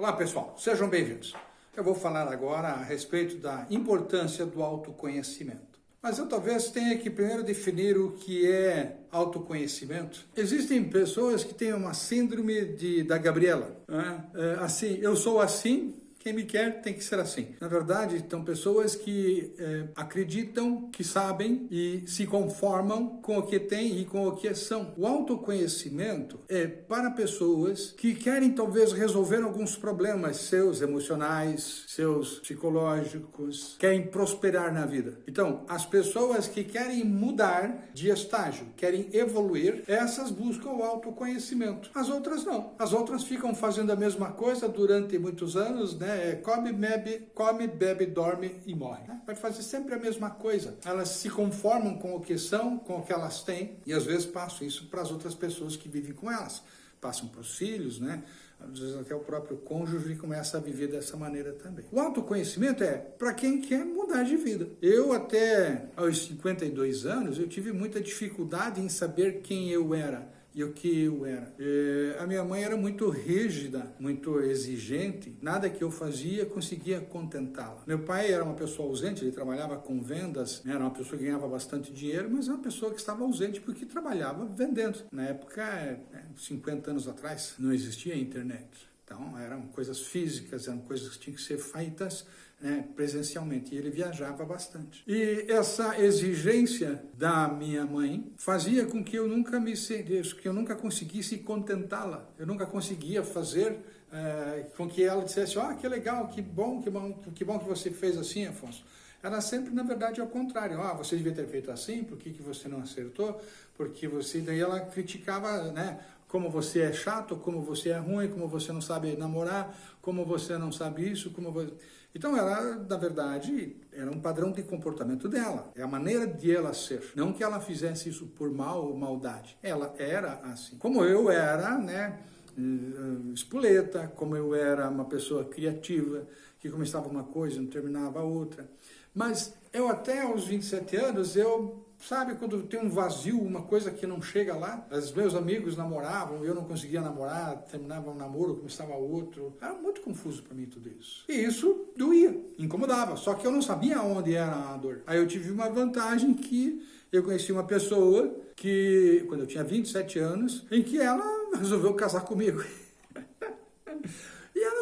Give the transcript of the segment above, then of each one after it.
Olá pessoal, sejam bem-vindos. Eu vou falar agora a respeito da importância do autoconhecimento. Mas eu talvez tenha que primeiro definir o que é autoconhecimento. Existem pessoas que têm uma síndrome de, da Gabriela. Né? É, assim, eu sou assim, quem me quer tem que ser assim. Na verdade, estão pessoas que é, acreditam que sabem e se conformam com o que têm e com o que são. O autoconhecimento é para pessoas que querem talvez resolver alguns problemas seus emocionais, seus psicológicos, querem prosperar na vida. Então, as pessoas que querem mudar de estágio, querem evoluir, essas buscam o autoconhecimento. As outras não. As outras ficam fazendo a mesma coisa durante muitos anos, né? É, come, bebe, come, bebe, dorme e morre. Né? Vai fazer sempre a mesma coisa. Elas se conformam com o que são, com o que elas têm, e às vezes passam isso para as outras pessoas que vivem com elas. Passam para os filhos, né? Às vezes até o próprio cônjuge começa a viver dessa maneira também. O autoconhecimento é para quem quer mudar de vida. Eu até aos 52 anos, eu tive muita dificuldade em saber quem eu era e o que eu era. E a minha mãe era muito rígida, muito exigente, nada que eu fazia conseguia contentá-la. Meu pai era uma pessoa ausente, ele trabalhava com vendas, né, era uma pessoa que ganhava bastante dinheiro, mas era uma pessoa que estava ausente porque trabalhava vendendo. Na época, 50 anos atrás, não existia internet. Então, eram coisas físicas, eram coisas que tinham que ser feitas né, presencialmente. E ele viajava bastante. E essa exigência da minha mãe fazia com que eu nunca me que eu nunca conseguisse contentá-la. Eu nunca conseguia fazer é, com que ela dissesse: "Ah, oh, que legal, que bom, que bom, que bom que você fez assim, Afonso". Era sempre, na verdade, ao contrário. Ah, você devia ter feito assim, por que, que você não acertou? Porque você... Daí ela criticava, né? Como você é chato, como você é ruim, como você não sabe namorar, como você não sabe isso, como você... Então ela, na verdade, era um padrão de comportamento dela, é a maneira de ela ser. Não que ela fizesse isso por mal ou maldade, ela era assim. Como eu era, né, eh, espoleta, como eu era uma pessoa criativa, que começava uma coisa e não terminava outra. Mas eu até aos 27 anos, eu Sabe quando tem um vazio, uma coisa que não chega lá? Os meus amigos namoravam, eu não conseguia namorar, terminava um namoro, começava outro. Era muito confuso para mim tudo isso. E isso doía, incomodava, só que eu não sabia onde era a dor. Aí eu tive uma vantagem que eu conheci uma pessoa que, quando eu tinha 27 anos, em que ela resolveu casar comigo.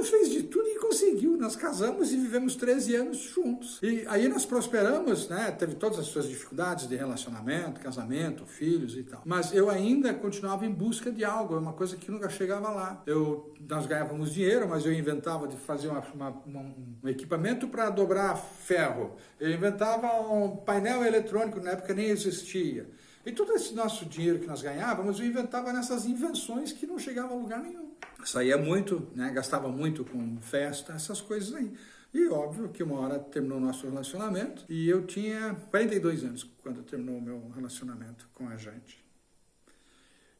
e fez de tudo conseguiu, nós casamos e vivemos 13 anos juntos. E aí nós prosperamos, né? Teve todas as suas dificuldades de relacionamento, casamento, filhos e tal. Mas eu ainda continuava em busca de algo, é uma coisa que nunca chegava lá. Eu, nós ganhávamos dinheiro, mas eu inventava de fazer uma, uma, uma, um equipamento para dobrar ferro. Eu inventava um painel eletrônico, na época nem existia. E todo esse nosso dinheiro que nós ganhávamos, eu inventava nessas invenções que não chegavam a lugar nenhum. Saía muito, né, gastava muito com festa, essas coisas aí. E óbvio que uma hora terminou o nosso relacionamento e eu tinha 42 anos quando terminou o meu relacionamento com a gente.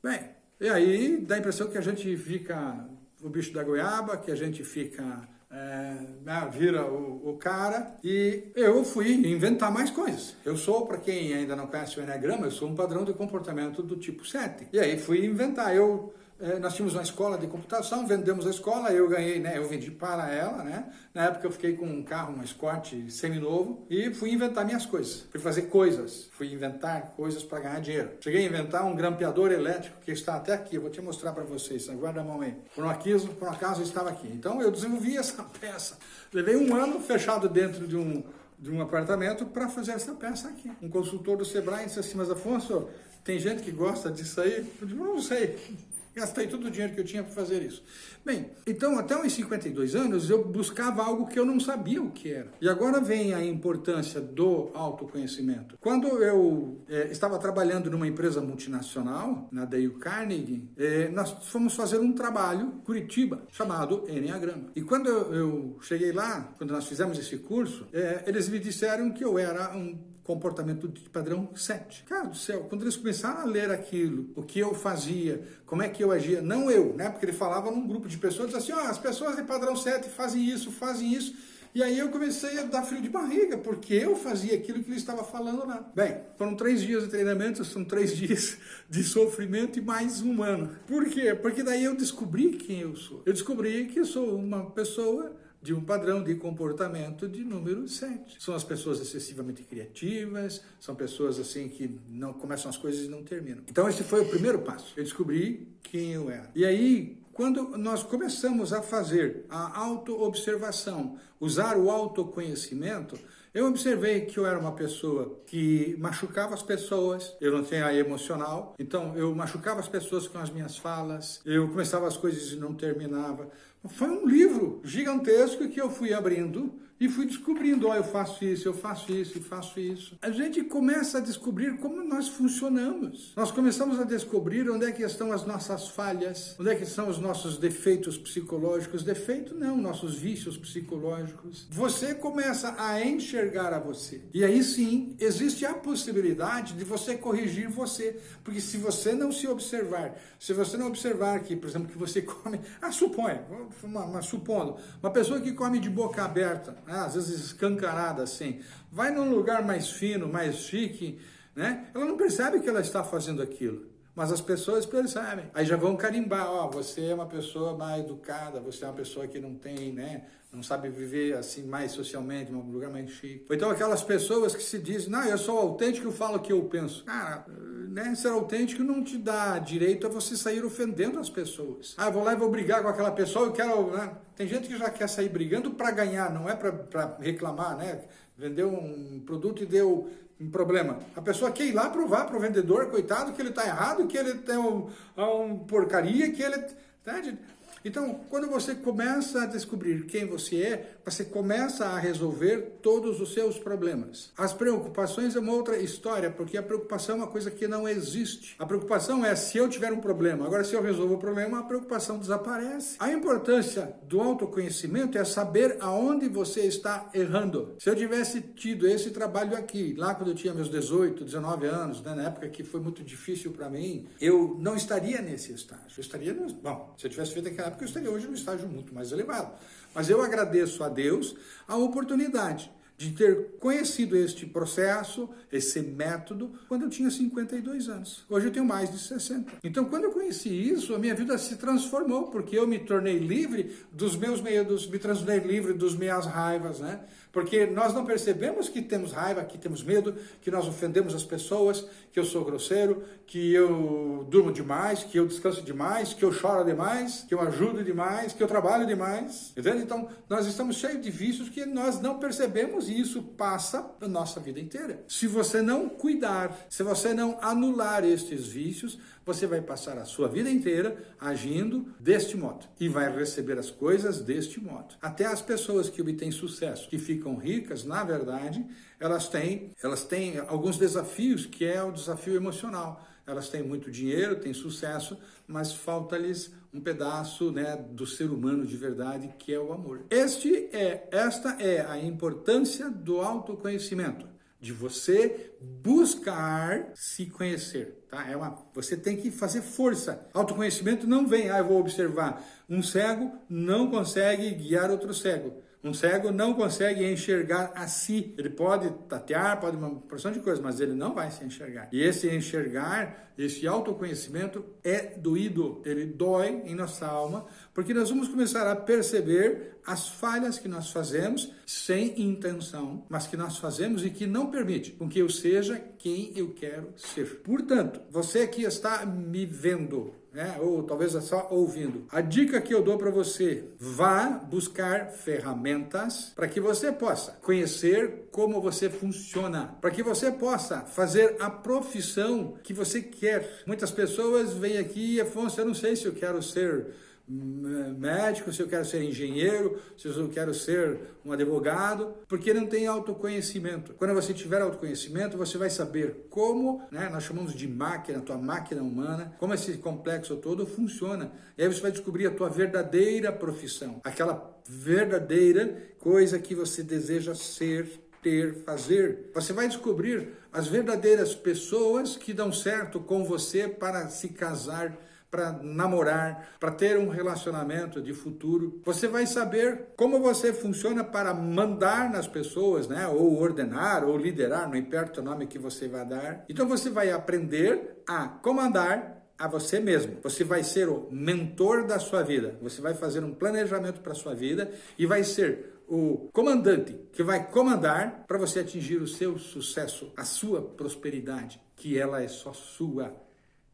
Bem, e aí dá a impressão que a gente fica o bicho da goiaba, que a gente fica é, né, vira o, o, cara e eu fui inventar mais coisas. Eu sou, para quem ainda não conhece o Enneagrama, eu sou um padrão de comportamento do tipo 7. E aí fui inventar. Eu nós tínhamos uma escola de computação, vendemos a escola, eu ganhei, né, eu vendi para ela, né, na época eu fiquei com um carro, um Escort semi-novo e fui inventar minhas coisas, fui fazer coisas, fui inventar coisas para ganhar dinheiro. Cheguei a inventar um grampeador elétrico que está até aqui, eu vou te mostrar para vocês, guarda a mão aí. Por um, acaso, por um acaso estava aqui. Então eu desenvolvi essa peça, levei um ano fechado dentro de um, de um apartamento para fazer essa peça aqui. Um consultor do Sebrae disse assim, mas Afonso, tem gente que gosta disso aí? Eu disse, não sei. Gastei todo o dinheiro que eu tinha para fazer isso. Bem, então até uns 52 anos eu buscava algo que eu não sabia o que era. E agora vem a importância do autoconhecimento. Quando eu é, estava trabalhando numa empresa multinacional, na Dale Carnegie, é, nós fomos fazer um trabalho, Curitiba, chamado Enneagrama. E quando eu, eu cheguei lá, quando nós fizemos esse curso, é, eles me disseram que eu era um comportamento de padrão 7. Cara do céu, quando eles começaram a ler aquilo, o que eu fazia, como é que eu agia, não eu, né? Porque ele falava num grupo de pessoas, assim, ó, oh, as pessoas de padrão 7 fazem isso, fazem isso. E aí eu comecei a dar frio de barriga, porque eu fazia aquilo que ele estava falando lá. Bem, foram três dias de treinamento, são três dias de sofrimento e mais um ano. Por quê? Porque daí eu descobri quem eu sou. Eu descobri que eu sou uma pessoa de um padrão de comportamento de número 7. São as pessoas excessivamente criativas, são pessoas assim que não começam as coisas e não terminam. Então esse foi o primeiro passo. Eu descobri quem eu era. E aí, quando nós começamos a fazer a autoobservação, usar o autoconhecimento, eu observei que eu era uma pessoa que machucava as pessoas, eu não tinha emocional, então eu machucava as pessoas com as minhas falas, eu começava as coisas e não terminava. Foi um livro gigantesco que eu fui abrindo e fui descobrindo, ó, oh, eu faço isso, eu faço isso e faço isso. A gente começa a descobrir como nós funcionamos. Nós começamos a descobrir onde é que estão as nossas falhas, onde é que estão os nossos defeitos psicológicos. Defeito não, nossos vícios psicológicos. Você começa a enxergar a você. E aí sim, existe a possibilidade de você corrigir você. Porque se você não se observar, se você não observar que, por exemplo, que você come... Ah, suponha, uma, uma, supondo, uma pessoa que come de boca aberta, né? às vezes escancarada assim, vai num lugar mais fino, mais chique, né? ela não percebe que ela está fazendo aquilo. Mas as pessoas percebem. Aí já vão carimbar, ó, você é uma pessoa mais educada, você é uma pessoa que não tem, né, não sabe viver assim mais socialmente, num lugar mais chique. Ou então aquelas pessoas que se dizem, não, eu sou autêntico, eu falo o que eu penso. Cara, né, ser autêntico não te dá direito a você sair ofendendo as pessoas. Ah, vou lá e vou brigar com aquela pessoa, eu quero, né? Tem gente que já quer sair brigando para ganhar, não é para reclamar, né? Vendeu um produto e deu um problema. A pessoa quer ir lá provar para o vendedor, coitado, que ele está errado, que ele tem um, um porcaria, que ele... Entende? Então, quando você começa a descobrir quem você é, você começa a resolver todos os seus problemas. As preocupações é uma outra história, porque a preocupação é uma coisa que não existe. A preocupação é se eu tiver um problema. Agora, se eu resolvo o problema, a preocupação desaparece. A importância do autoconhecimento é saber aonde você está errando. Se eu tivesse tido esse trabalho aqui, lá quando eu tinha meus 18, 19 anos, né, na época que foi muito difícil para mim, eu não estaria nesse estágio. Eu estaria, no... bom, se eu tivesse feito aquela época, eu estaria hoje num estágio muito mais elevado. Mas eu agradeço a Deus a oportunidade de ter conhecido este processo, esse método, quando eu tinha 52 anos. Hoje eu tenho mais de 60. Então, quando eu conheci isso, a minha vida se transformou, porque eu me tornei livre dos meus medos, me transformei livre dos minhas raivas, né? Porque nós não percebemos que temos raiva, que temos medo, que nós ofendemos as pessoas, que eu sou grosseiro, que eu durmo demais, que eu descanso demais, que eu choro demais, que eu ajudo demais, que eu trabalho demais. Entende? Então, nós estamos cheios de vícios que nós não percebemos e isso passa a nossa vida inteira. Se você não cuidar, se você não anular estes vícios, você vai passar a sua vida inteira agindo deste modo e vai receber as coisas deste modo. Até as pessoas que obtêm sucesso, que ficam ricas, na verdade, elas têm, elas têm alguns desafios, que é o desafio emocional. Elas têm muito dinheiro, têm sucesso, mas falta-lhes um pedaço né, do ser humano de verdade, que é o amor. Este é, esta é a importância do autoconhecimento de você buscar se conhecer, tá? É uma, você tem que fazer força. Autoconhecimento não vem, ah, eu vou observar. Um cego não consegue guiar outro cego. Um cego não consegue enxergar a si. Ele pode tatear, pode uma porção de coisas, mas ele não vai se enxergar. E esse enxergar, esse autoconhecimento é doído. Ele dói em nossa alma, porque nós vamos começar a perceber as falhas que nós fazemos sem intenção, mas que nós fazemos e que não permite com que eu seja quem eu quero ser. Portanto, você que está me vendo, né? ou talvez é só ouvindo. A dica que eu dou para você, vá buscar ferramentas para que você possa conhecer como você funciona, para que você possa fazer a profissão que você quer. Muitas pessoas vêm aqui, Afonso, eu não sei se eu quero ser médico, se eu quero ser engenheiro, se eu quero ser um advogado, porque não tem autoconhecimento. Quando você tiver autoconhecimento, você vai saber como, né, nós chamamos de máquina, tua máquina humana, como esse complexo todo funciona. E aí você vai descobrir a tua verdadeira profissão, aquela verdadeira coisa que você deseja ser, ter, fazer. Você vai descobrir as verdadeiras pessoas que dão certo com você para se casar para namorar, para ter um relacionamento de futuro. Você vai saber como você funciona para mandar nas pessoas, né? Ou ordenar, ou liderar, não importa o nome que você vai dar. Então você vai aprender a comandar a você mesmo. Você vai ser o mentor da sua vida. Você vai fazer um planejamento para a sua vida e vai ser o comandante que vai comandar para você atingir o seu sucesso, a sua prosperidade, que ela é só sua,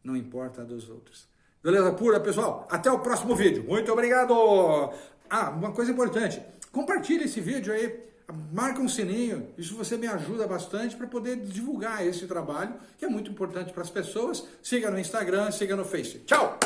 não importa a dos outros. Beleza pura, pessoal? Até o próximo vídeo. Muito obrigado! Ah, uma coisa importante. Compartilhe esse vídeo aí, marca um sininho, isso você me ajuda bastante para poder divulgar esse trabalho, que é muito importante para as pessoas. Siga no Instagram, siga no Face. Tchau!